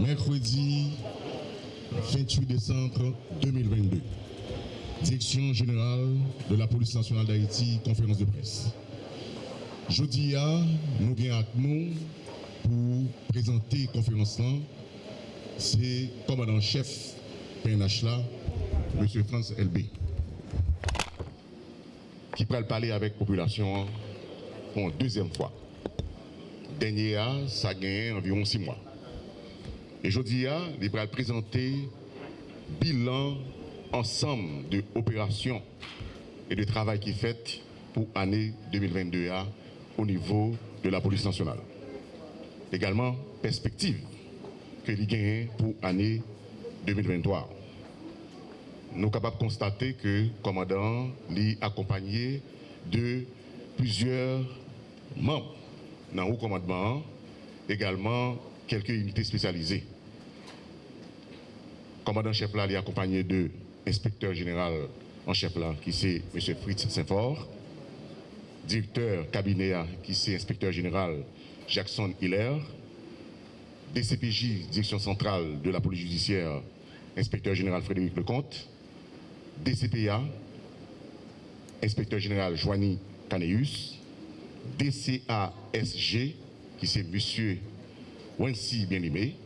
Mercredi 28 décembre 2022. Direction générale de la police nationale d'Haïti, conférence de presse. Jeudi, nous venons avec nous pour présenter la conférence là. C'est commandant-chef PNH M. France LB, qui pourrait parler avec la population pour une deuxième fois. Dernier, ça a gagné environ six mois. Et jeudi, il va présenter bilan ensemble de opérations et de travail qui est fait pour l'année 2022 au niveau de la police nationale. Également, perspective que gagne pour l'année 2023. Nous sommes capables de constater que le commandant est accompagné de plusieurs membres dans le commandement, également quelques unités spécialisées. Commandant-chef là est accompagné de inspecteur général en chef là, qui c'est M. Fritz Saint-Fort, directeur cabinet qui c'est inspecteur général Jackson Hiller, DCPJ, direction centrale de la police judiciaire, inspecteur général Frédéric Lecomte, DCPA, inspecteur général Joanie Caneus, DCASG, qui c'est M. Wensi Bien-Aimé,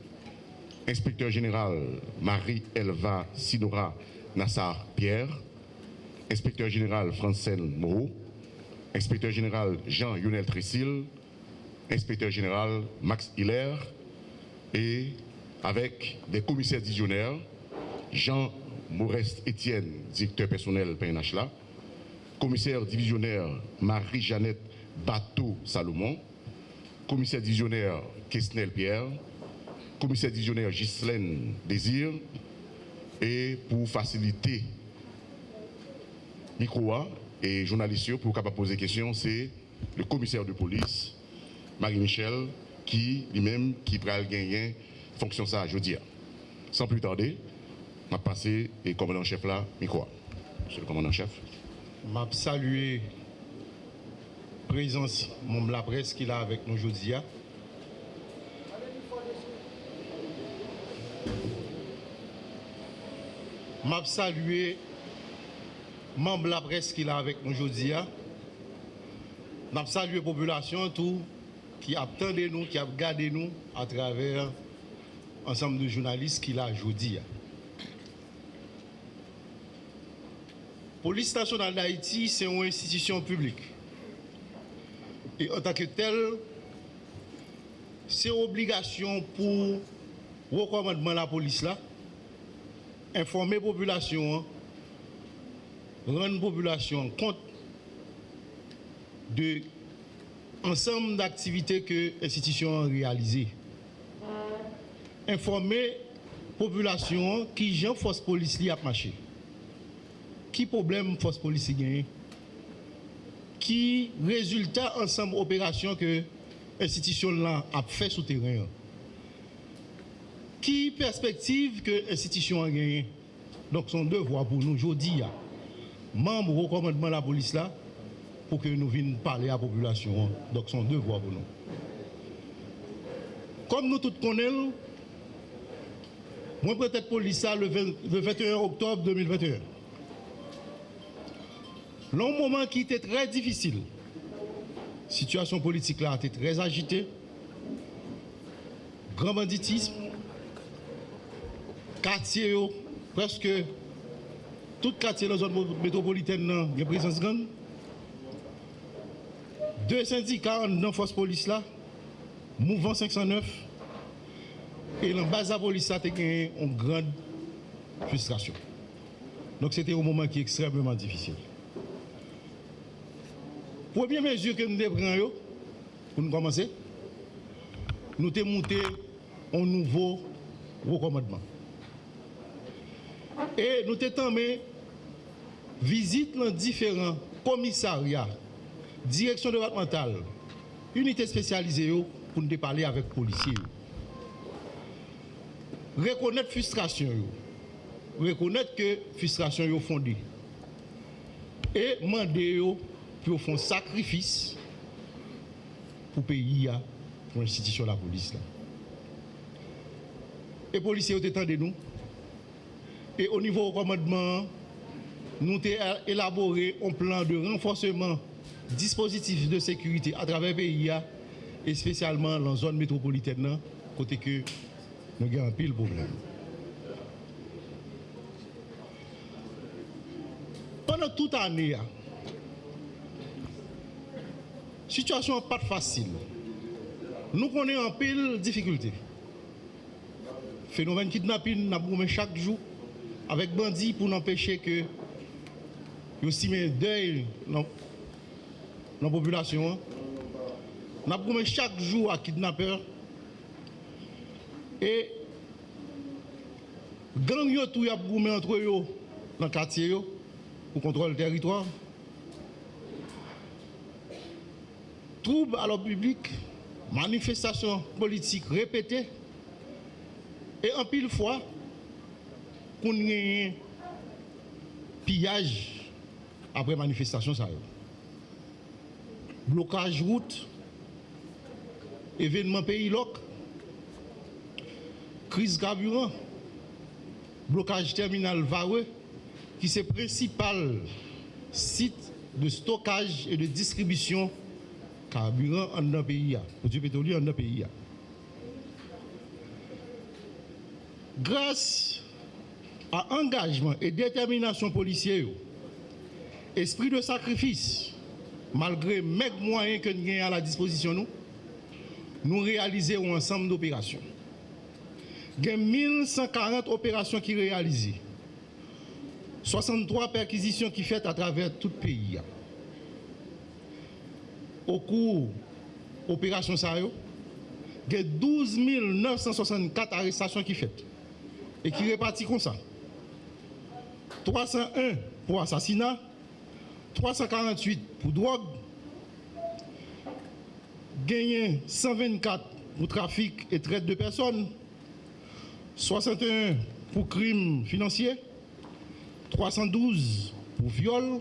inspecteur général Marie-Elva Sidora Nassar Pierre, inspecteur général Francel Moreau, inspecteur général Jean-Yonel Tressil, inspecteur général Max Hiller, et avec des commissaires divisionnaires, Jean Maurest Étienne, directeur personnel PNH commissaire divisionnaire Marie-Jeannette Bateau Salomon, commissaire divisionnaire Kesnel Pierre, commissaire divisionnaire Ghislaine Désir, et pour faciliter micro et journalistes pour capable poser questions, c'est le commissaire de police, Marie-Michel, qui lui-même qui va gagner fonction ça aujourd'hui. Sans plus tarder, vais passer et commandant chef là, micro. Monsieur le commandant chef. Je saluer présence mon la presse qu'il a avec nous aujourd'hui. M'a salué membre la presse qu'il a avec nous aujourd'hui. M'a salué population tout qui a attendu nous, qui a regardé nous à travers ensemble de journalistes qu'il a aujourd'hui. Police nationale d'Haïti, c'est une institution publique. Et en tant que tel, c'est obligation pour recommandement la police là, informer population, rendre population compte de ensemble d'activités que l'institution a réalisées. Informer population qui j'en force police li a marché. Qui problème force police gagne? Qui résultat ensemble opération que l'institution a fait sous terrain Qui perspective que l'institution a gagné? Donc son devoir pour nous aujourd'hui, membre au commandement de la police là, pour que nous venions parler à la population. Donc, son devoir pour nous. Comme nous tous connaissons, moi, peut-être police le 21 octobre 2021. Long moment qui était très difficile. Situation politique là était très agitée. Grand banditisme. Quartier, presque tout quartier dans la zone métropolitaine, il y a présence grande. Deux syndicats dans la force police là, Mouvement 509, et dans la base de la police, a une grande frustration. Donc c'était un moment qui est extrêmement difficile. Premier mesure que nous devons pour nous commencer, nous avons monté un nouveau recommandement. Et nous avons visite dans différents commissariats, direction départementale, unité spécialisée pour nous parler avec les policiers. Reconnaître frustration, reconnaître que frustration est fondée. Et demander pour faire un sacrifice pour le pays, pour l'institution de la police. et policiers ont de nous. Et au niveau du commandement, nous avons élaboré un plan de renforcement dispositif de sécurité à travers le pays et spécialement dans la zone métropolitaine, côté que nous avons un pile problème. Pendant toute l'année, la situation pas facile. Nous connaissons un pile difficulté. Phénomène kidnapping, nous chaque jour avec bandits pour empêcher que nous aussi deuil dans la population. Nous avons chaque jour à kidnappeurs et gang yo tout y entre eux dans le quartier pour contrôler le territoire. Troubles à l'ordre public, manifestations politiques répétées et en pile fois qu'on un pillage après manifestation ça blocage route événement pays loc crise carburant blocage terminal Vareux qui est le principal site de stockage et de distribution carburant en notre pays, produits pétroliers en notre pays. Grâce à engagement et détermination policière, esprit de sacrifice, malgré les moyens que nous avons à la disposition, nous, réalisons un ensemble d'opérations. Il y a 1140 opérations qui réalisées. 63 perquisitions qui faites à travers tout le pays. Au cours de l'opération Sayo, il y a 12 964 arrestations qui faites et qui répartissent comme ça. 301 pour assassinat, 348 pour drogue, gagné 124 pour trafic et traite de personnes, 61 pour crimes financiers, 312 pour viol,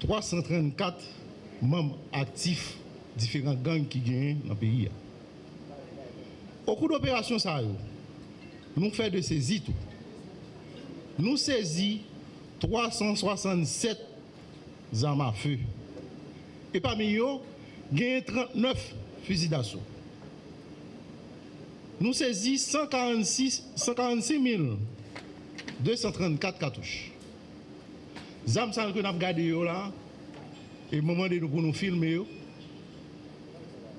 334 membres actifs différents gangs qui gagnent dans le pays. Au cours d'opération, ça, nous faisons de saisie tout. Nous saisissons 367 armes à feu. Et parmi eux, gagnent 39 fusils d'assaut. Nous saisissons 146, 146 234 cartouches. Les armes que nous avons gardées là, et moment de nous pour nous filmer,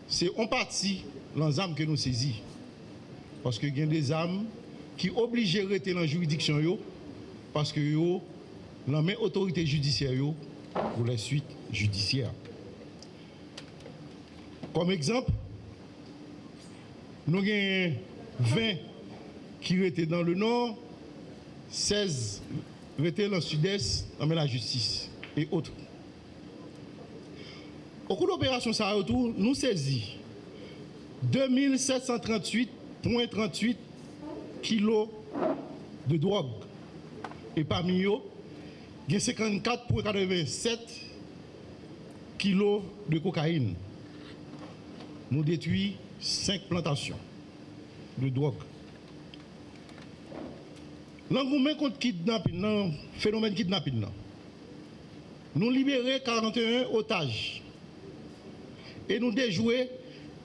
c'est en partie armes que nous saisissons. Parce qu'il y a des armes qui obligent de rester dans la juridiction, parce que yo, la même autorité judiciaire pour la suite judiciaire. Comme exemple, nous avons 20 qui étaient dans le nord, 16 étaient dans le sud-est, dans la justice et autres. Au cours de l'opération Sahara-Retour, nous saisissons 2738,38 kilos de drogue. Et parmi eux, il y a 54,87 kilos de cocaïne. Nous détruisons 5 plantations de drogue. L'engouement contre kidnapping, phénomène kidnapping, nous libérons 41 otages et nous déjouons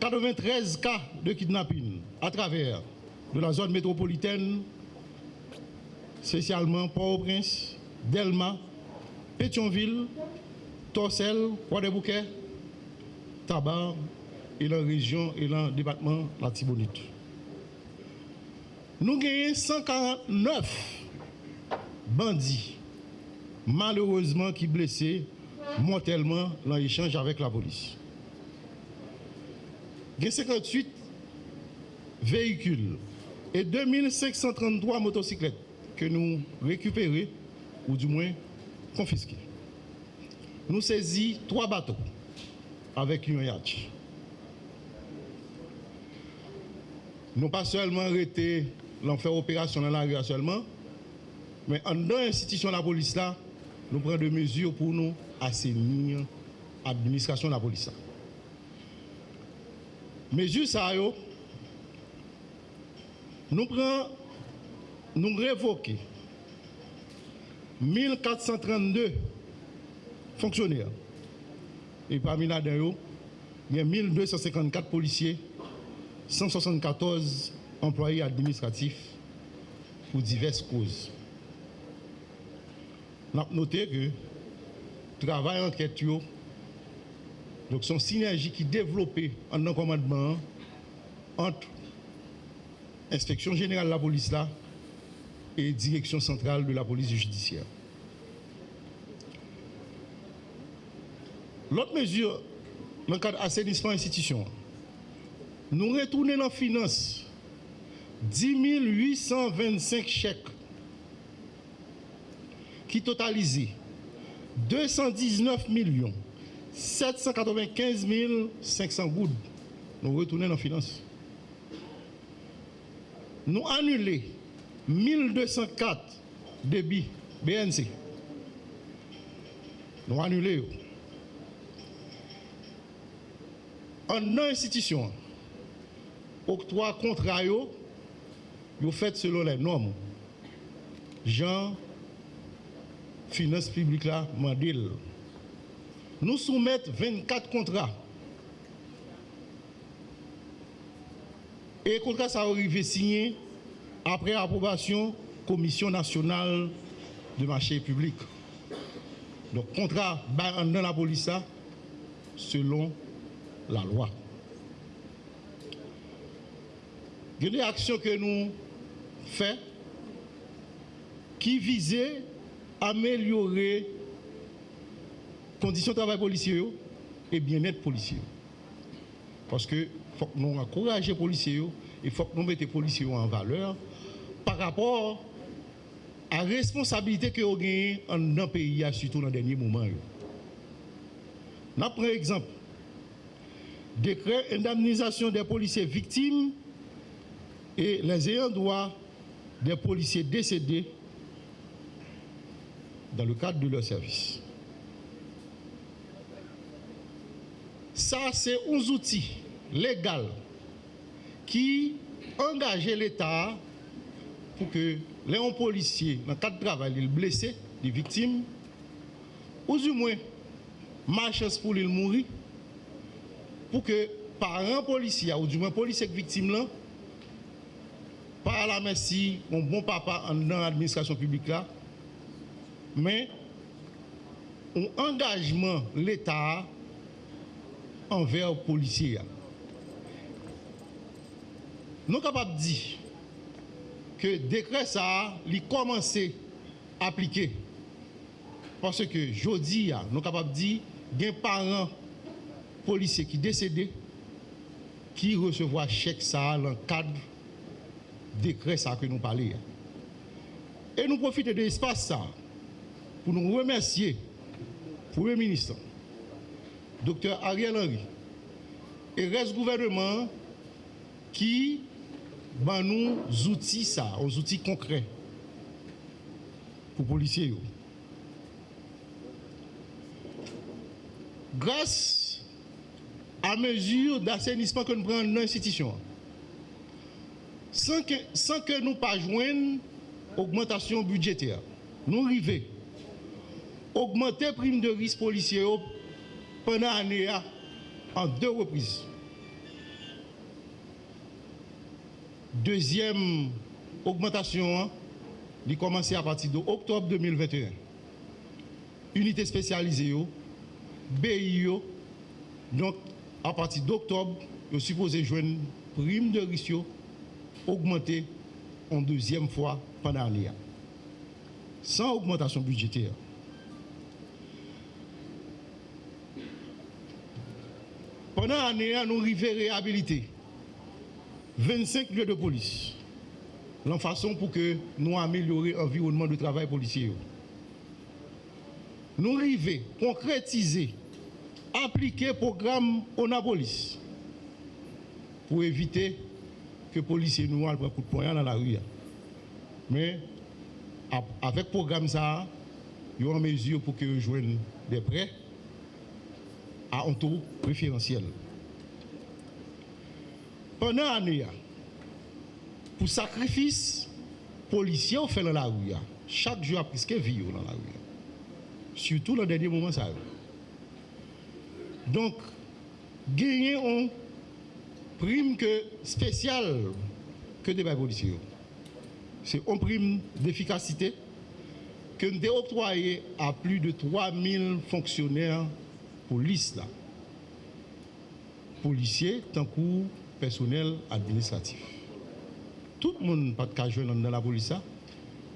93 cas de kidnapping à travers de la zone métropolitaine, spécialement Port-au-Prince, Delma, Pétionville, Torsel, Croix-des-Bouquets, Tabar et la région et le département la Tibonite. Nous avons 149 bandits, malheureusement, qui blessés mortellement dans l'échange avec la police. A 58 véhicules et 2533 motocyclettes que nous récupérons, ou du moins confisqués. Nous saisissons trois bateaux avec un yacht. Nous pas seulement arrêté l'enfer opération dans la rue seulement, mais en dans l'institution de la police là, nous prenons des mesures pour nous assainir l'administration de la police. Mesures ça, nous prenons, nous révoquons 1432 fonctionnaires. Et parmi là-dedans, il y a 1254 policiers, 174 employés administratifs pour diverses causes. Nous avons noté que le travail enquête, donc son synergie qui est développée en un commandement entre l'inspection générale de la police là et direction centrale de la police judiciaire. L'autre mesure, dans le cadre d'assainissement institution, nous retournons dans la finance 10 825 chèques qui totalisent 219 millions 795 500 gouttes. Nous retournons dans la finance. Nous annulons 1204 débits BNC. Nous annulons. En institution, octroi contrat, vous faites selon les normes. Jean, finance publique là, mandil. Nous soumettons 24 contrats. Et le contrat ça arrivé signé après approbation Commission nationale de marché public. Donc contrat dans la police selon la loi. Il y a des actions que nous faisons qui visaient à améliorer les conditions de travail policiers et bien-être policier. Parce que faut que nous encouragions les policiers, il faut que nous mettions les policiers en valeur par rapport à la responsabilité que nous avons dans le pays, surtout dans les derniers moments. Nous prenons exemple. Décret indemnisation des policiers victimes et les ayants droit des policiers décédés dans le cadre de leur service. Ça, c'est un outil légal qui engage l'État pour que les policiers, dans le cadre de travail, les blessés, les victimes, ou du moins, marchent pour les mourir, pour que parents policiers, ou du moins policiers victimes, là, par la merci, un bon papa dans l'administration publique là, mais un engagement l'État envers les policiers. Nous sommes capables de dire que le décret ça a commencé à appliquer. Parce que jeudi, nous sommes capables de dire qu'il des parents policiers qui décédés qui recevoir chèque ça dans le cadre décret ça que nous parlons. Et nous profitons de l'espace ça pour nous remercier le Premier ministre, Dr Ariel Henry, et reste gouvernement qui ben nous outils ça, aux outils concrets pour policiers. Grâce à mesure d'assainissement que nous prenons dans l'institution, sans que, sans que nous pas joindre augmentation budgétaire, nous arrivons augmenter prime de risque policier pendant l'année en deux reprises. Deuxième augmentation, il commencé à partir d'octobre 2021. Unité spécialisée, BI, donc à partir d'octobre, je supposé jouer prime de risque augmenter en deuxième fois pendant l'année. Sans augmentation budgétaire. Pendant l'année, nous arrivons à réhabiliter 25 lieux de police. La façon pour que nous améliorer l'environnement de travail policier. Nous arrivons à concrétiser, appliquer le programme ONAPOLIS pour éviter que les policiers nous un coup de poing dans la rue. Mais avec le programme ça, il y a une mesure pour que nous des prêts à un taux préférentiel. Pendant l'année, pour sacrifice policier on fait dans la rue. Chaque jour, a presque vie dans la rue. Surtout dans le dernier moment, ça. Donc, gagner un prime que spécial que des policiers. C'est une prime d'efficacité que nous avons octroyé à plus de 3000 fonctionnaires police là. Policiers, tant que personnel administratif. Tout le monde pas de dans la police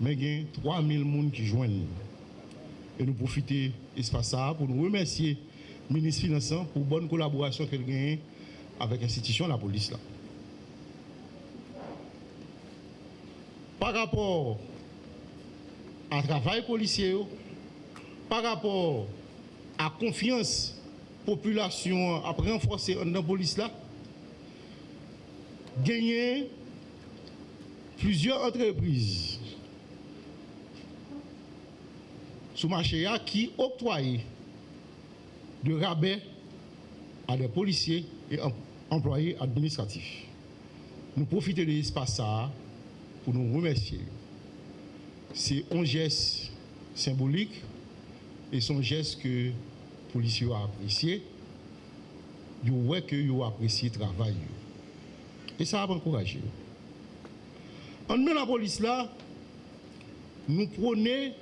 mais il y a 3000 personnes qui joignent. Et nous profitons de l'espace pour nous remercier le ministre des Finances pour la bonne collaboration qu'il a avec l'institution la police. Là. Par rapport à travail policier, par rapport à confiance population après renforcer la police là, gagner plusieurs entreprises sous marché qui octroient de rabais à des policiers et employés administratifs. Nous profitons de l'espace pour nous remercier. C'est un geste symbolique et son geste que les policiers ont apprécié. Ils que ont apprécié le travail. Et ça a encouragé. En nous, la police là, nous prenons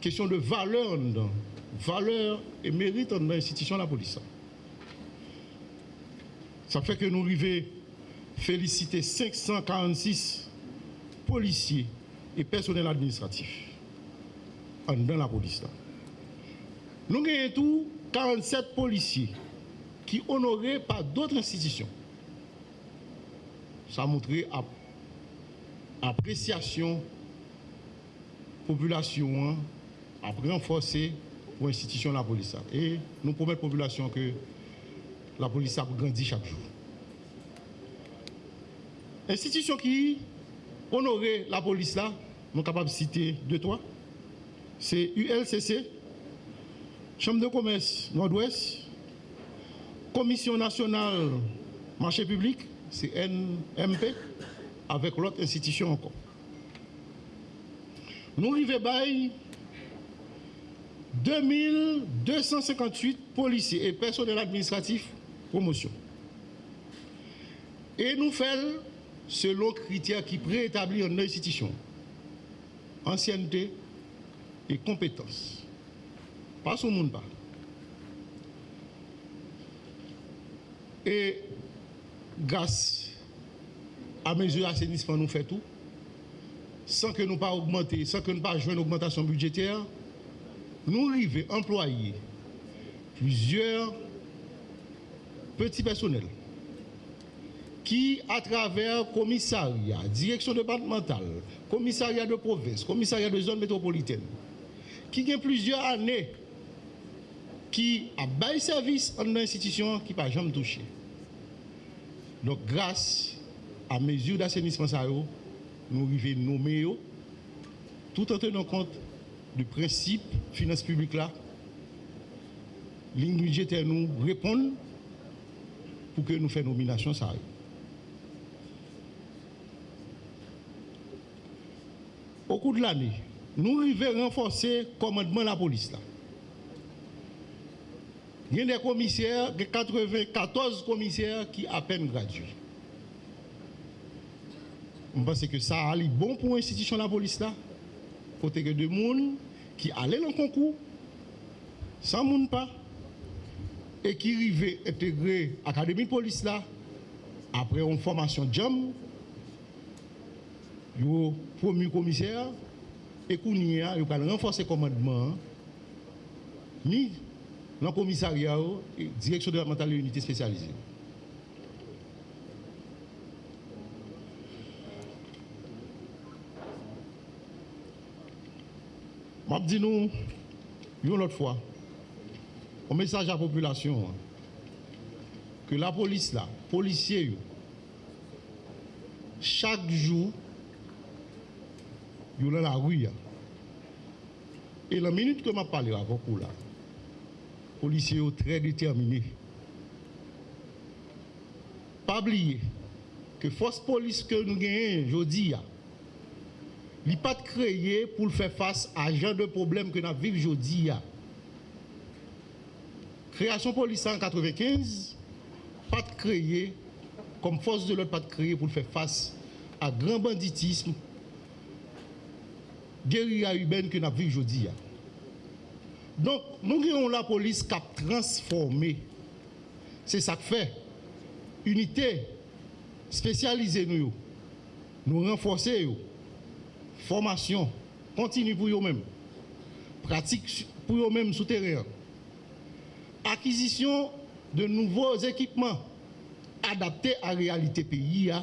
question de valeur, valeur et mérite dans l'institution de la police. Ça fait que nous arrivons féliciter 546 policiers et personnels administratifs dans la police. Nous avons tout 47 policiers qui honorés par d'autres institutions. Ça a montré appréciation population a renforcé pour l'institution de la police. Et nous promettons la population que la police a grandi chaque jour. Institution qui honorer la police là, nous sommes capables de citer deux, trois. C'est ULCC, Chambre de commerce Nord-Ouest, Commission nationale marché public, c'est NMP, avec l'autre institution encore. Nous arrivons 2258 policiers et personnels administratifs promotion. Et nous faisons selon critères qui préétablit en institution. Ancienneté et compétence. Pas ce monde. Et grâce à mesure d'assainissement, nous faisons tout. Sans que nous pas augmenter, sans que nous pas jouer une augmentation budgétaire, nous arrivons à employer plusieurs petits personnels qui, à travers commissariat, direction départementale, commissariat de province, commissariat de zone métropolitaine, qui a plusieurs années, qui a bail service en institution qui n'a jamais touché. Donc, grâce à mesures d'assainissement, nous arrivons à nommer tout en tenant compte du principe finance publique là, ligne budgétaire nous répondent pour que nous fassions nomination. Au cours de l'année, nous arrivons renforcer le commandement de la police. Là. Il y a des commissaires, 94 commissaires qui à peine gradués. Je pense que ça a bon pour l'institution de la police là. Côté que de monde qui allaient dans le concours, sans monde pas, et qui arrivaient intégrer l'académie de police là, après une formation JAM, yo premier commissaire et kounia yo renforcer renforcer commandement ni dans le commissariat et direction départementale et unité spécialisée. Je dis nous, une autre fois, un message à la population, hein, que la police là, policiers, chaque jour, ils dans la rue. Et la minute que je parlé avec vous là, policiers sont très déterminés. Pas oublier que force police que nous gagnons aujourd'hui, n'est pas créée pour faire face à genre de problème que nous vivons aujourd'hui. Création police en 1995, pas créée comme force de l'autre, pas créée pour faire face à grand banditisme, guérilla urbaine que nous vivons aujourd'hui. Donk, nou genyon la polis kap transforme. Se sak fe, unitè, spesyalize nou yo, nou renforse yo, formasyon, kontinu pou yo men, pratik pou yo men souterren, akizisyon de nouvoz ekipman, adapte a realite peyi ya,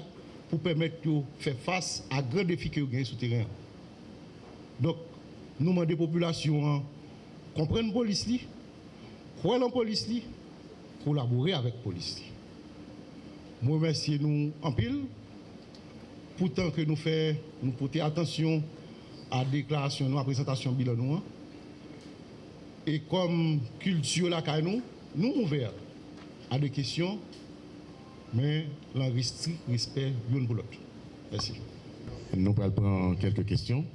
pou pemet yo fè fass a gre defi ki yo gen souterren. Donk, nou man de populasyon an, comprendre police, croire la police, collaborer avec police. Moi, remercie nous en pile, pourtant que nous faisons, attention à la déclaration, à la présentation bilan nous. Hein. Et comme culture la nous, nous ouverts à des questions, mais la respect l'une pour l'autre. Merci. Nous allons prendre quelques questions.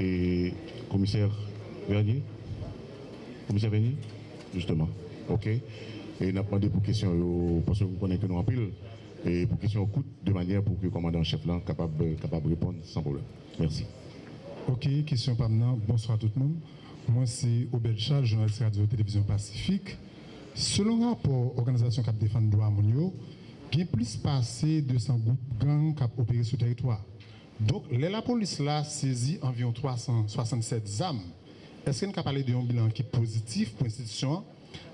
Et commissaire Vernier Commissaire Vernier Justement. OK. Et nous avons demandé pour question, parce que vous connaissez que en pile, et pour question coûte de manière pour que le commandant-chef là capable capable répondre sans problème. Merci. OK, question pas maintenant. Bonsoir à tout le monde. Moi, c'est Obel Charles, journaliste radio télévision Pacifique. Selon rapport Organisation Cap défendre droit Mounio, il y a plus passé de 200 groupes gangs qui opéré sur le territoire. Donc, la police là saisit environ 367 âmes. Eske nou ka pale de yon bilan ki pozitif pou institisyon,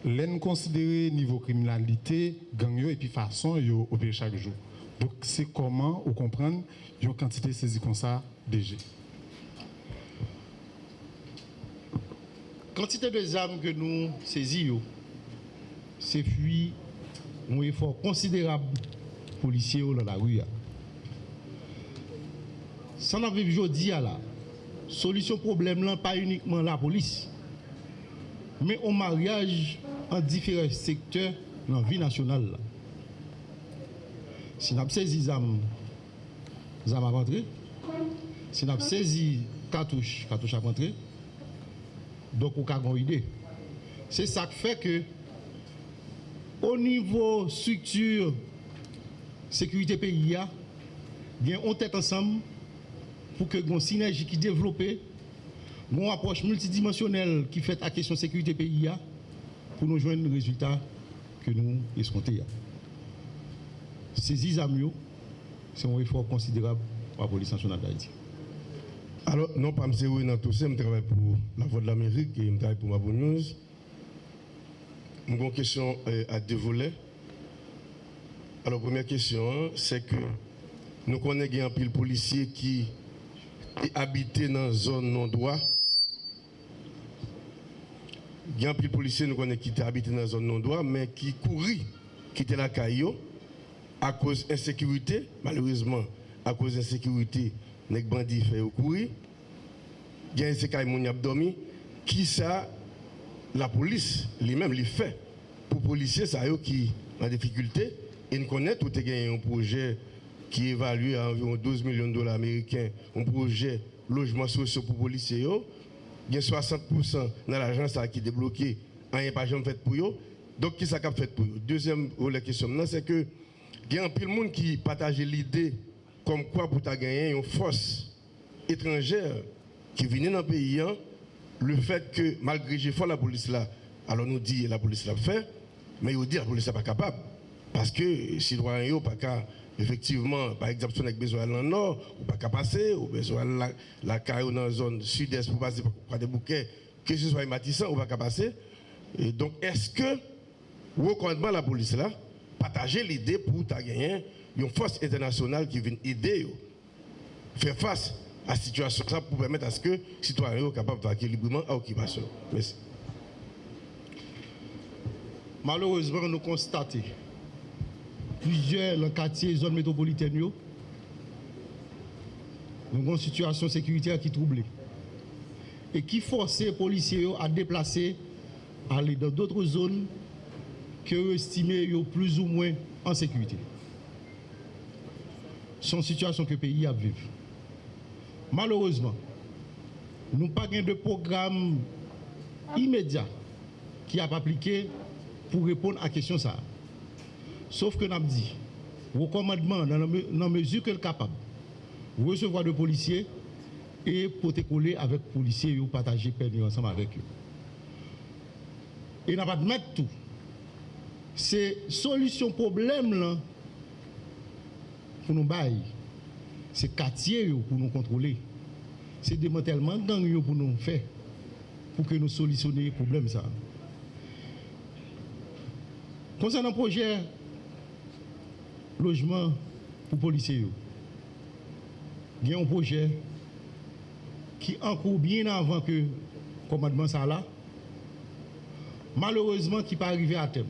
lè nou konsidere nivou kriminalite, gang yo epi fason yo opere chak jou. Dok se koman ou kompran yon kantite sezi kon sa deje. Kantite de zam ke nou sezi yo, se fwi yon efor konsiderab polisye yo la la ou ya. San aviv jodi ya la, solution problème là, pas uniquement la police, mais au mariage en différents secteurs dans la vie nationale. Si nous saisi les armes à rentrer, si nous saisi cartouches, cartouches à rentrer, donc on a une idée. C'est ça qui fait que, au niveau structure sécurité pays, bien on tête ensemble pour que une synergie qui développe, une approche multidimensionnelle qui fait la question sécurité pays pour nous joindre le résultat que nous escomptons. Ces ISAMIO, c'est un effort considérable pour la police nationale d'Haïti. Alors, non, pas M. dans tout ça, je travaille pour la Voix de l'Amérique et je travaille pour ma bonne news. J'ai une question euh, à deux volets. Alors, première question, c'est que nous connaissons un pile policier qui habité dans une zone non-droit. Il y a un pile policier nous qui habité dans une zone non-droit, mais qui courit, qui était la caillou à cause d'insécurité, malheureusement, à cause d'insécurité les bandits fait courir. Il y a un qui dormi. Qui ça, la police, lui-même, lui fait pour les policiers ça, qui en difficulté. Et nous connaissons tout un projet qui évalue à environ 12 millions de dollars américains, un projet logement social pour les policiers. Il y a 60% dans l'agence qui est débloqué, rien pas jamais fait pour eux. Donc, qui ça fait pour eux Deuxième question, c'est que il y a un peu de monde qui partage l'idée comme quoi pour gagner une force étrangère qui vient dans le pays, hein, le fait que malgré j'ai fait la police là, alors nous dit la police l'a fait, mais il dit la police n'est pas capable. Parce que les citoyens pas qu'à, effectivement, par exemple, si on a besoin dans le nord, ou pas qu'à passer, ou besoin la, la dans la zone sud-est pour passer par des bouquets, que ce soit matissant, ou pas qu'à passer. Et donc, est-ce que, recommandez la police là, partager l'idée pour gagner une force internationale qui vient aider faire face à la situation pour permettre à ce que les citoyens soient capables de vaquer librement à l'occupation. Merci. Malheureusement, nous constatons plusieurs dans quartier zone métropolitaine nous avons une situation sécuritaire qui trouble et qui force les policiers à déplacer aller dans d'autres zones que estimées plus ou moins en sécurité. son situation que le pays a vécu. Malheureusement, nous n'avons pas de programme immédiat qui a appliqué pour répondre à la question ça. Sauf que nous dit, recommandement dans la mesure qu'elle est capable, recevoir de policiers et protocoler avec les policiers ou partager permis ensemble avec eux. Et n'a pas de mettre tout. C'est solution problème là pour nous bailler. C'est quartier pour nous contrôler. C'est démantèlement gang pour nous faire pour que nous solutionnions le problème ça. Concernant le projet logement pour policiers, il y a un projet qui encourt bien avant que le commandement ça là, malheureusement qui n'est pas arrivé à terme.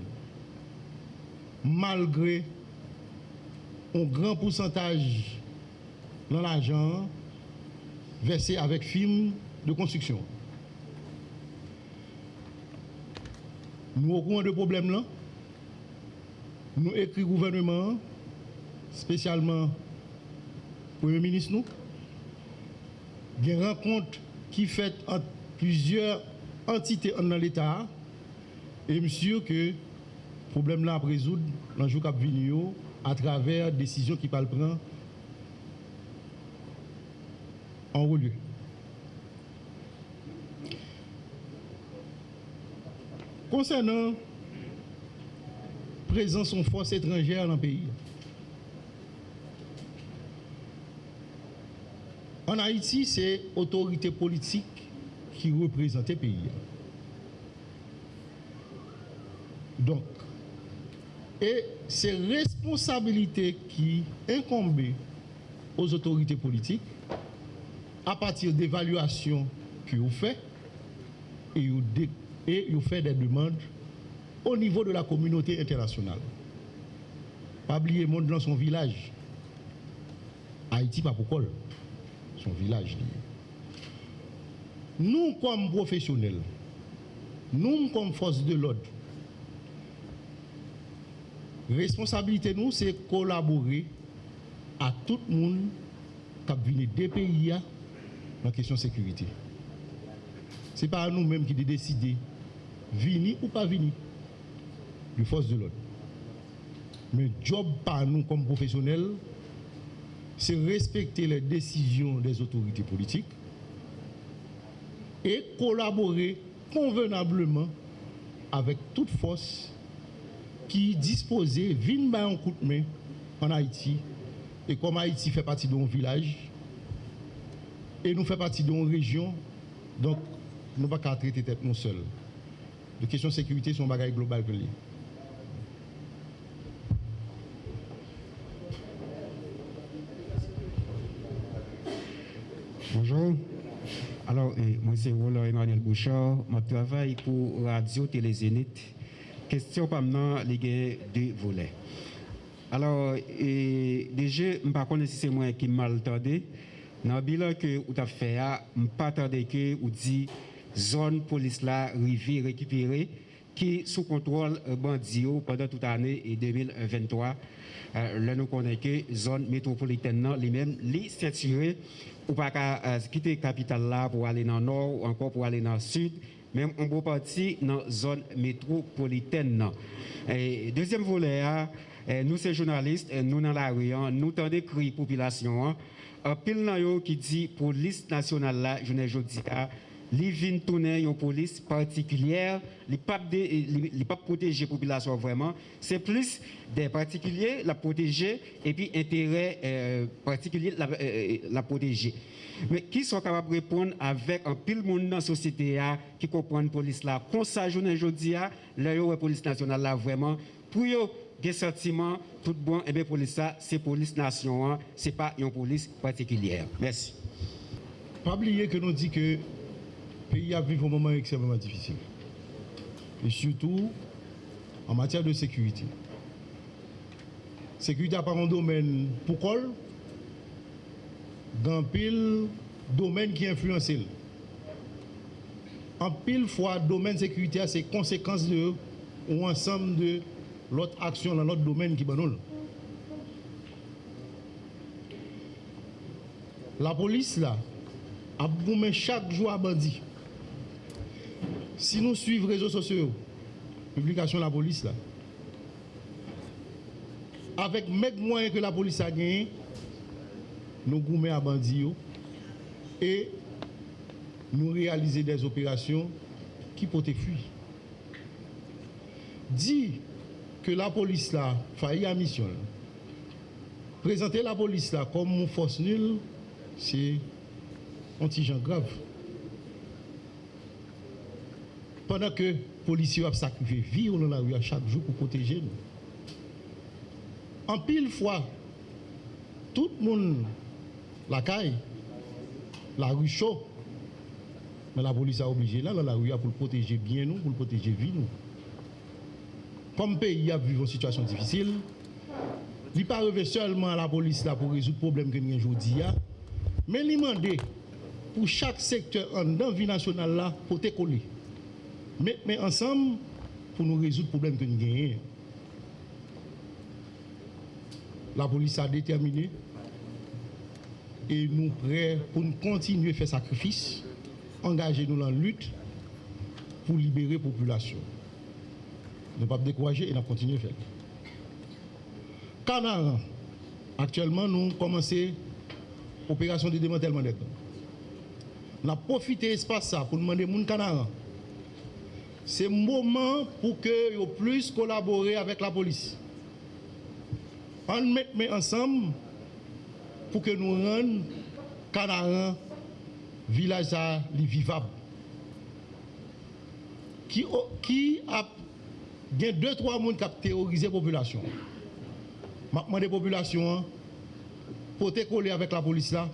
Malgré un grand pourcentage dans l'argent versé avec film de construction. Nous au courant de problème là, nous écrit gouvernement, spécialement Premier ministre nous, une rencontre qui fait entre plusieurs entités dans l'État et je suis sûr que le problème là à résoudre dans le jour qui à travers des décisions qui parlent prendre en haut lieu. Concernant présence en force étrangère dans le pays, En Haïti, c'est l'autorité politique qui représente le pays. Donc, et c'est responsabilité qui incombe aux autorités politiques à partir d'évaluations que vous faites et vous faites des demandes au niveau de la communauté internationale. Pas oublier monde dans son village. Haïti, pas pour son village. Nous, comme professionnels, nous, comme force de l'ordre, responsabilité nous, c'est collaborer à tout le monde qui vient des pays dans la question de sécurité. Ce n'est pas nous-mêmes qui décidons venir ou pas venir, les forces de l'ordre. Mais job par nous comme professionnels, c'est respecter les décisions des autorités politiques et collaborer convenablement avec toute force qui disposait main en Haïti. Et comme Haïti fait partie d'un village et nous fait partie d'une région, donc nous ne pouvons pas traiter tête nous seuls. Les questions de sécurité sont un bagage global Bonjour. Alors, eh, moi c'est Roland Emmanuel Bouchard. Je travaille pour Radio Télézénith. Question par maintenant, les gars, deux volets. Alors, eh, déjà, je ne sais pas si c'est moi qui mal entendu. Dans le bilan que vous avez fait, je ne pas entendu que vous dit zone police là, rivière récupérée. qui sous contrôle euh, bandio pendant toute l'année 2023. Euh, là, nous connaissons que zone métropolitaine, non, les mêmes, les saturés, ou pas qu'à euh, quitter la capitale là pour aller dans le nord ou encore pour aller dans le sud, même en gros partie dans la zone métropolitaine. Non. Et deuxième volet, eh, nous, ces journalistes, eh, nous dans la rue, hein, nous tendons cri population. Hein, un pile qui dit police nationale là, je ne dis pas li vin tounen yon polis partikulyer, li pap, pap proteje populasyon vreman, se plus de partikulyer la proteje epi entere euh, partikulyer la, euh, euh, la proteje. Men ki son kapap repon avèk an pil moun nan sosyete ya ki kompon polis la, kon sa jounen jodi ya, le yo wè polis nasyonal la vreman, pou yo gen sentimen tout bon, ebe eh polis sa, se polis nasyon an, se pa yon polis partikulyer. Mersi. Pabliye ke nou di ke pays a vécu un moment extrêmement difficile. Et surtout en matière de sécurité. Sécurité n'est pas un domaine pour col, dans pile domaine qui influence. En pile fois, domaine sécurité, c'est conséquence de ou ensemble de l'autre action dans l'autre domaine qui banol. la police là, a boumé chaque jour à bandit. Si nous suivons les réseaux sociaux, publication de la police, là, avec même moyens que la police a gagné, nous gourmets à bandits et nous réaliser des opérations qui peuvent fuir. Dit que la police là failli à mission, là. présenter la police là comme une force nulle, c'est anti-gens grave. Pendant que les policiers ont sacrifié vie dans la rue à chaque jour pour protéger nous. En pile fois, tout le monde, la caille, la rue chaud, mais la police a obligé là, dans la rue, pour protéger bien nous, pour protéger vie nous. Comme le pays a vécu une situation difficile, il n'est pas seulement à la police là pour résoudre le problème que nous avons aujourd'hui, mais il demande pour chaque secteur en dans la vie nationale là pour te coller. Mais, ensemble, pour nous résoudre le problème que nous avons. La police a déterminé et nous prêts pour nous continuer à faire sacrifice, engager nous dans la lutte pour libérer la population. Ne pas décourager et nous continuer à faire. Canard, actuellement, nous commençons l'opération de démantèlement. Nous avons profité de l'espace pour demander aux Canard. C'est le moment pour que vous plus collaborer avec la police. On met ensemble pour que nous rendions Canaran village à vivable. Qui, qui a gen deux, trois personnes qui ont terrorisé la population. Je demande la population pour te coller avec la police là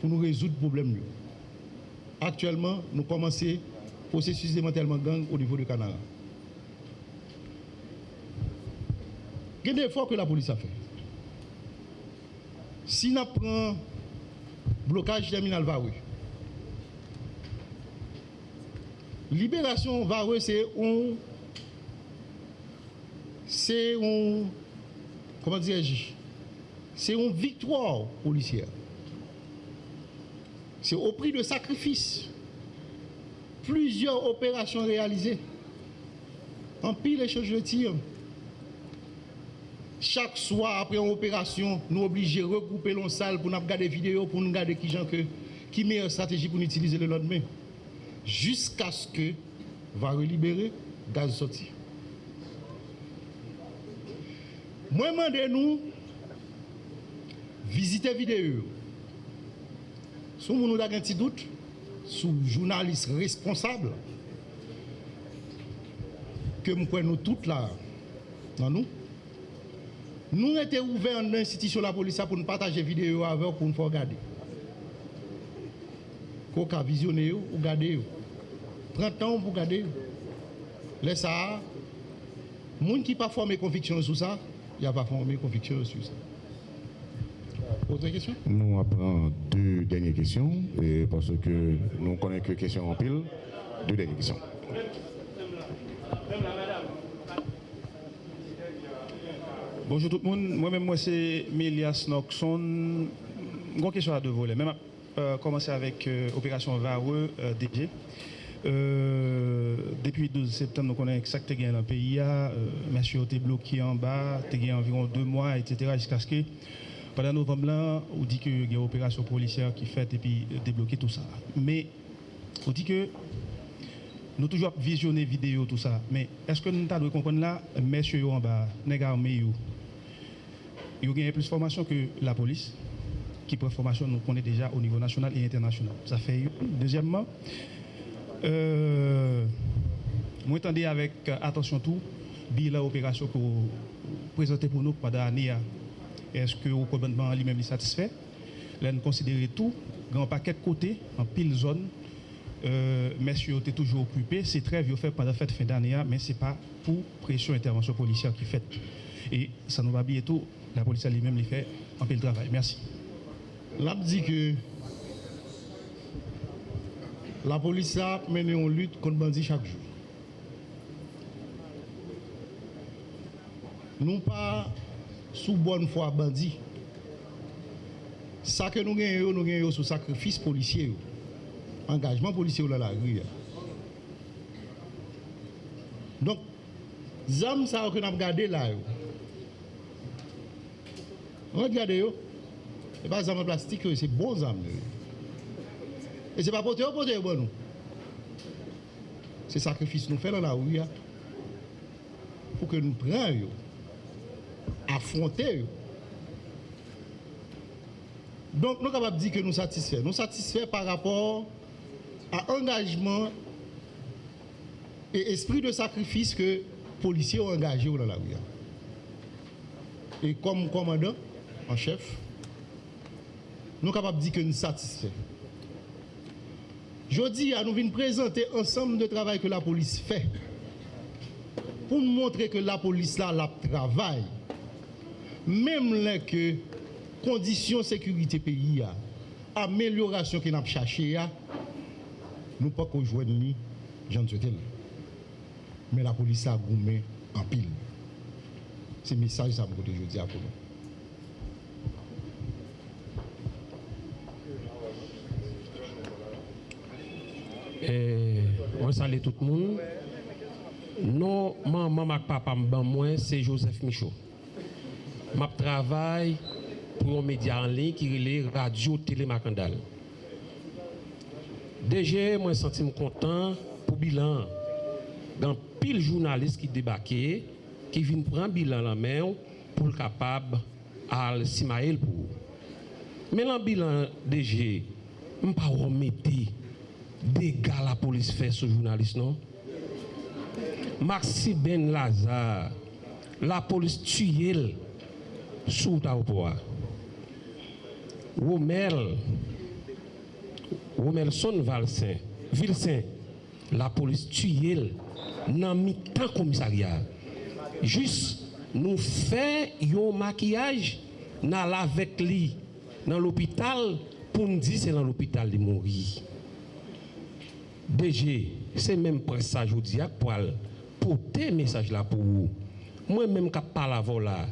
pour nous résoudre le problème. Actuellement, nous commençons processus démantèlement gang au niveau de Canara. Il y a que la police a fait. Si blocage terminal Vareux, libération Vareux, c'est un. C'est un. Comment dirais-je C'est une victoire policière. C'est au prix de sacrifices. plusieurs opérations réalisées. En pile, les choses de tir. Chaque soir, après une opération, nous obligés de regrouper l'on salle pour nous regarder des vidéos, pour nous regarder qui gens que, qui meilleure stratégie pour nous utiliser le lendemain. Jusqu'à ce que va relibérer gaz sorti. Moi, demandez-nous, visiter vidéo. Si vous avez un petit doute, sou jounalist responsable ke mkwen nou tout la nan nou. Nou ete ouve an institisyon la polisa pou nou pataje videyo avèr pou nou fò gade. Kou ka vizyone yo ou gade yo. Pren tan pou gade yo. Lè sa, moun ki pa fòmè konviksyon sou sa, ya pa fòmè konviksyon sou sa. Nous apprenons deux dernières questions, et parce que nous connaissons que questions en pile. Deux dernières questions. Bonjour tout le monde. Moi-même, moi, c'est Mélias Noxon. Une question à deux volets. Même euh, commencer avec euh, Opération Vareux euh, DG. Euh, depuis le 12 septembre, nous connaissons exactement dans le pays. Euh, monsieur été bloqué en bas, a environ deux mois, etc. Jusqu'à ce que pendant novembre, là, on dit qu'il y a une opération policière qui fait et puis débloquer tout ça. Mais on dit que nous toujours visionner vidéo tout ça. Mais est-ce que nous devons comprendre là, messieurs en bas, les armés, ils ont plus de formation que la police, qui prend formation, nous connaît déjà au niveau national et international. Ça fait. Deuxièmement, euh, moi avec attention tout, bilan opération que vous présentez pour nous pendant l'année. Est-ce que le gouvernement lui-même est satisfait? Là, nous considérons tout, grand paquet de côtés, en pile zone. Euh, messieurs étaient toujours occupés. C'est très vieux fait pendant la fête fin d'année, mais ce n'est pas pour pression intervention policière qui fait. Et ça nous va bien tout. La police elle-même les fait en pile travail. Merci. L'a dit que la police a mené une lutte contre bandits chaque jour. Nous pas sous bonne foi bandit. Ça que nous gagnons, nous gagnons sous sacrifice policier. Engagement policier dans la rue. Donc, zam ça que nous avons gardé là. Regardez, ce n'est pas zam en plastique, c'est bon zam. Et ce n'est pas poté ou oh, poté bon. C'est sacrifice nous faisons dans la rue pour que nous prenions. Affronter. Donc, nous sommes capables de dire que nous satisfaits. Nous satisfaits par rapport à engagement et esprit de sacrifice que les policiers ont engagé dans la rue. Et comme commandant en chef, nous sommes capables de dire que nous sommes satisfaits. Je dis à nous venir présenter ensemble de travail que la police fait pour montrer que la police là, la travaille. Mem lè ke kondisyon sekurite peyi ya, ameliorasyon ki nap chache ya, nou pa konjwen ni jan tsote lè. Men la polis la goumen an pil. Se mesaj sa mkote jodi akonon. Eh, on salye tout moun. Non, maman ak papa mban mwen, se Joseph Michaud. map travay pou yon media anlin ki rile radio telemakandal. Deje, mwen senti m kontan pou bilan. Gan pil jounalist ki debake, ki vin pran bilan la men pou l kapab al simael pou. Men lan bilan deje, m pa womete dega la polis fè sou jounalist non? Maxi Ben Lazare, la polis tuyel sou ta wapwa. Womel, Womel son valsen, vilsen, la polis tuyel nan mi tan komisariya. Jus nou fe yon makiyaj nan lavet li nan l'opital pou nou di se nan l'opital li moun ri. Deje, se menm presaj ou diak pou al pote mesaj la pou ou. Mwen menm kap pala vola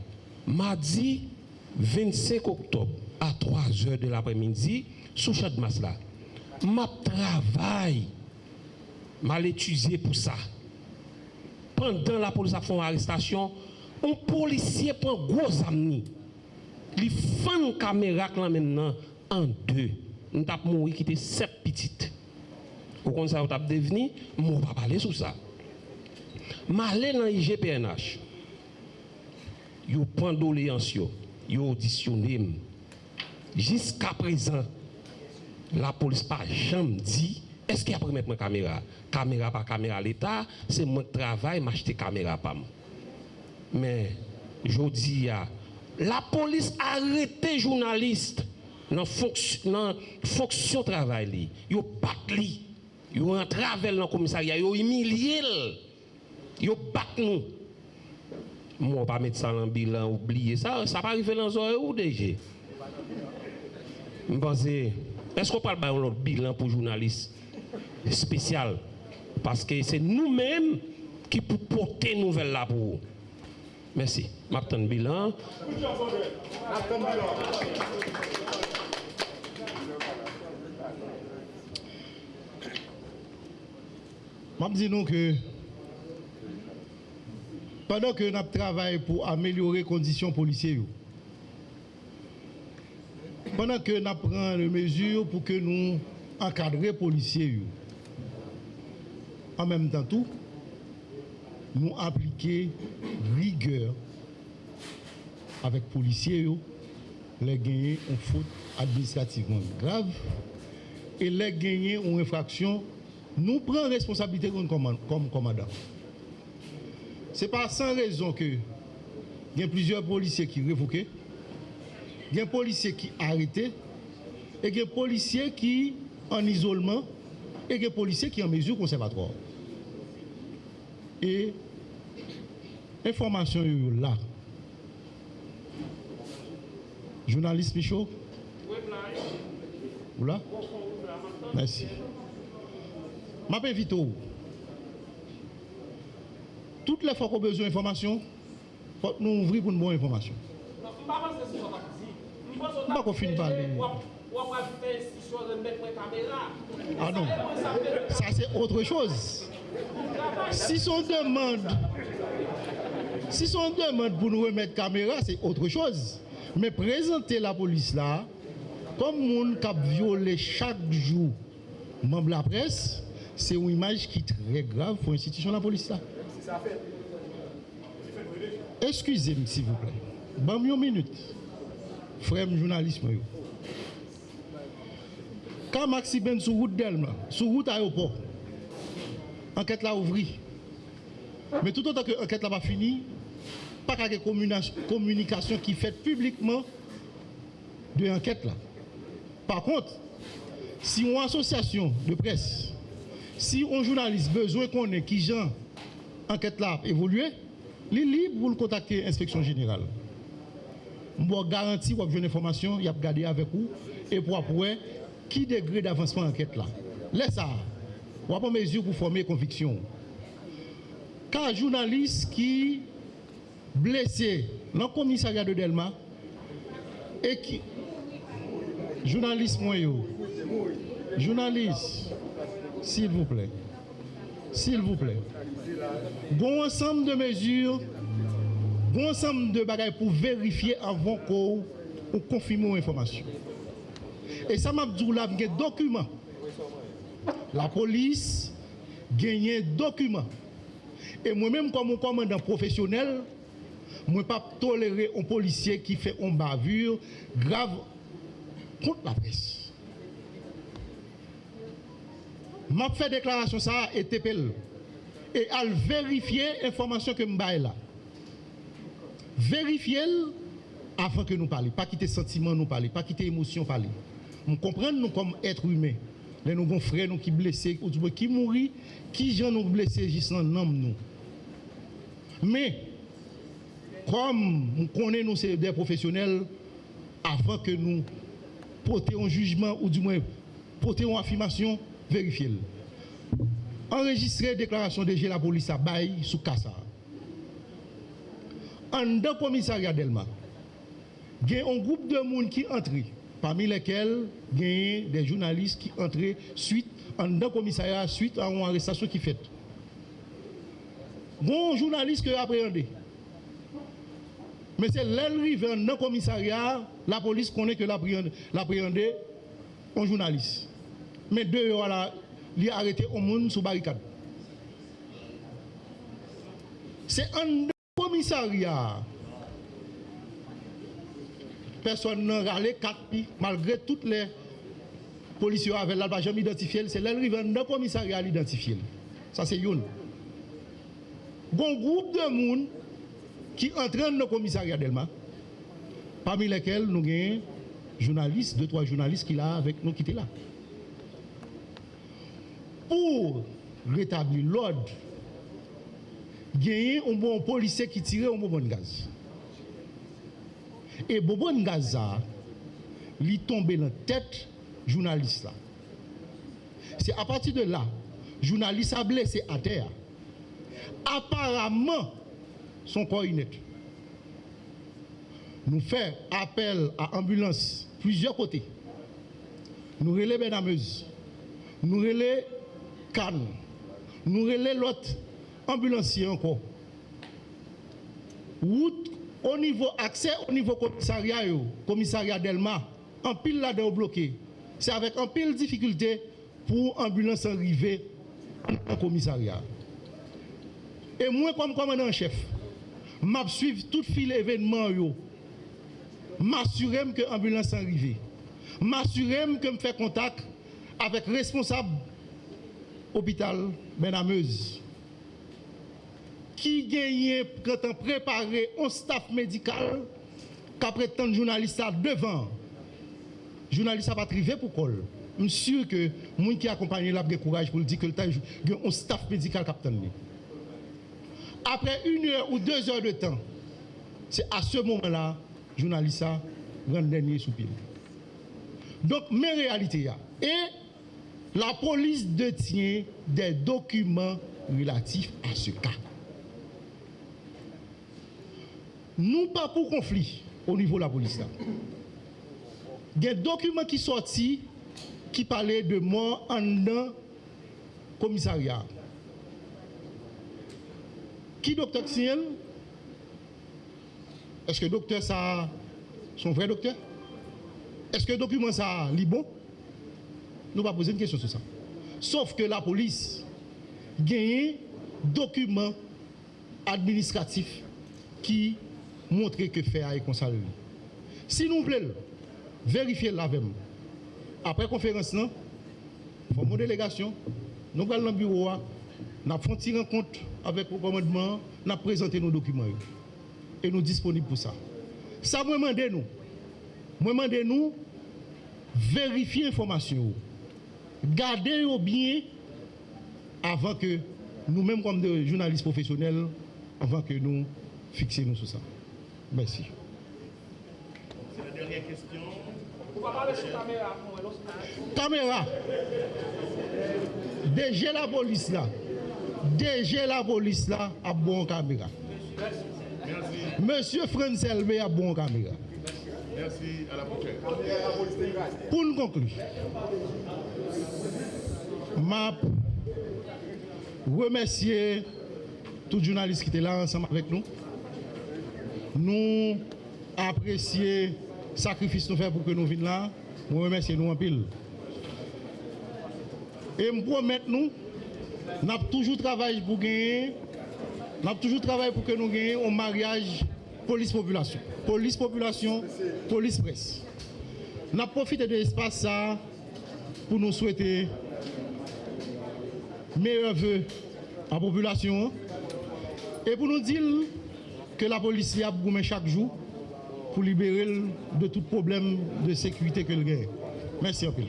mardi 25 octobre à 3 heures de l'après-midi sous chat de masse là. Ma travail, mal étudié pour ça. Pendant la police a fait une arrestation, un policier prend gros amis. Il fait une caméra là maintenant en deux. Nous avons mouru qui était sept petites. Au compte ça, nous avons devenu, je ne vais pas parler sur ça. Je dans l'IGPNH. yo pandoléances yo, yo auditionné. Jusqu'à présent, la police pas jamais dit est-ce qu'il y a pour mettre ma caméra Caméra par caméra l'état, c'est mon travail m'acheter caméra pas Mais je dis la police arrêté journaliste dans fonction fonction travail li, yo bat li, yo en travers dans commissariat, yo humilié, yo bat nous. Moi, pas mettre ça dans le bilan, oublier ça. Ça pas arriver dans le ou déjà. Je pense, est-ce qu'on parle d'un bilan pour journalistes spécial? Parce que c'est nous-mêmes qui pouvons porter nouvelle là pour vous. Merci. Martin bilan. Je dis nous que pendant que nous travaillons pour améliorer les conditions policières, pendant que nous prenons des mesures pour que nous encadrions les policiers, en même temps tout, nous appliquons rigueur avec les policiers, les gagner en faute administrativement grave et les gagner en infraction, nous prenons responsabilité comme commandant. Ce n'est pas sans raison que il y a plusieurs policiers qui révoqués, il y a des policiers qui arrêtés, et il y a des policiers qui en isolement, et il y a des policiers qui en mesure conservatoire. Et information là. Journaliste Michaud? Ou là Merci. Je vite toutes les fois qu'on a besoin d'informations, faut nous ouvrir pour une bonne information. Pas qu'on finisse parler. Ah non, ça c'est autre chose. Si son demande, si son demande pour nous remettre caméra, c'est autre chose. Mais présenter la police là, comme monde qui a violé chaque jour membre de la presse, c'est une image qui est très grave pour l'institution de la police là. Excusez-moi s'il vous plaît. Bon, une minute. Frère journaliste, moi. Quand Maxi Ben sur route d'Elma, sur route aéroport, enquête là ouvrie. Mais tout autant que l'enquête là pas finie, pas qu'à communication qui fait publiquement de l'enquête là. Par contre, si une association de presse, si un journaliste besoin qu'on ait qui genre enquête là évoluer, il est libre pour le contacter l'inspection générale. Je garantis vous avez une information, il a regardé avec vous et pour après qui degré d'avancement enquête là. Laisse ça. Vous pas mesure pour former conviction. Car journaliste qui blessé dans le commissariat de Delma et qui journaliste journaliste s'il vous plaît s'il vous plaît bon ensemble de mesures bon ensemble de bagages pour vérifier avant qu'on confirme l'information et ça m'a dit là, des documents. La police gagne des documents. Et moi-même, comme un commandant professionnel, je ne peux pas tolérer un policier qui fait une bavure grave contre la presse. Je fait déclaration ça et TPL. Et à vérifier l'information que je là. Vérifier avant que nous parlions. Pas quitter sentiment nous parler, pas quitter émotion parler. Nous comprenons nous comme êtres humains. Les nous frères nous qui blessés, qui mourir, qui gens nous blessés juste nom nous. Mais comme nous connaissons nous des professionnels avant que nous portions un jugement ou du moins portions une affirmation, vérifiez-le. Enregistrer déclaration de la police à Baye sous Kassa. En deux commissariat d'Elma, il y a un groupe de monde qui entre parmi lesquels il y a des journalistes qui entraient suite en un commissariat suite à une arrestation qui fait. Bon journaliste qui appréhendé. Mais c'est l'arrivée dans le commissariat, la police connaît que l'appréhendé un journaliste. mais deux heures là, il a arrêté au monde sous barricade. C'est un commissariat. Personne n'a râlé quatre malgré toutes les policiers avec la pas jamais identifié. C'est l'arrivée d'un commissariat l'identifié. Ça, c'est une. Un groupe de monde qui entraîne le commissariat d'Elma, parmi lesquels nous avons journalistes, deux, trois journalistes qui là avec nous qui étaient là. Pour rétablir l'ordre, il y a un bon policier qui tirait un bon gaz. Et Bobo Ngaza, lui tombé dans la tête journaliste. C'est à partir de là, journaliste a blessé à terre. Apparemment, son corps net. Nous faisons appel à ambulance plusieurs côtés. Nous relais Benameuse, nous relais Cannes, nous relais l'autre ambulancier encore. Route au niveau accès au niveau commissariat, commissariat Delma, en pile là de bloqué. C'est avec un pile difficulté pour ambulance arriver au commissariat. Et moi, comme commandant chef, je suivre tout fil événement. M'assurer que l'ambulance arrive. M'assurer que je fais contact avec responsable hôpital Benameuse, qui gagnait quand on préparait un staff médical qu'après tant de journalistes devant. Journaliste pas arrivé pour col. Je suis sûr que les gens qui accompagnent là ont courage pour dire que le temps un staff médical capitaine. Après une heure ou deux heures de temps, c'est à ce moment-là, journaliste rend dernier soupir. Donc, mes réalités, et la police détient des documents relatifs à ce cas. Nous pas pour conflit au niveau de la police. il y a un document qui sorti qui parlait de mort en un commissariat. Qui docteur Xiel? Est-ce que docteur ça, son vrai docteur? Est-ce que document ça, est bon? Nous pas poser une question sur ça. Sauf que la police gagne document administratif qui montre que fait est comme ça. Si nous voulons vérifier la même, après conférence, nous formons une délégation, nous allons dans le bureau, nous avons fait une rencontre avec le commandement, nous avons présenté nos documents et nous sommes disponibles pour ça. Ça, moi, demandez nous. Moi, demandez nous vérifier l'information. Gardez au bien avant que nous-mêmes, comme des journalistes professionnels, avant que nous fixions sur ça. Merci. C'est la dernière question. Caméra. Déjà la police là. Déjà la police là a bon caméra. Monsieur Francel a bon caméra. Merci, à la prochaine. Pour nous conclure, m'a remercier tous les journalistes qui étaient là ensemble avec nous. Nous apprécions le sacrifice que nous faisons pour que nous venions là. Nous remercions nous en pile. Et nous promettons nous, nous avons toujours travaillé pour gagner, nous avons toujours travaillé pour que nous gagnions un mariage police-population. Police-population, police-presse. Nous avons profité de l'espace ça pour nous souhaiter meilleurs voeux à la population et pour nous dire que la police a besoin chaque jour pour libérer de tout problème de sécurité que le. Merci un peu.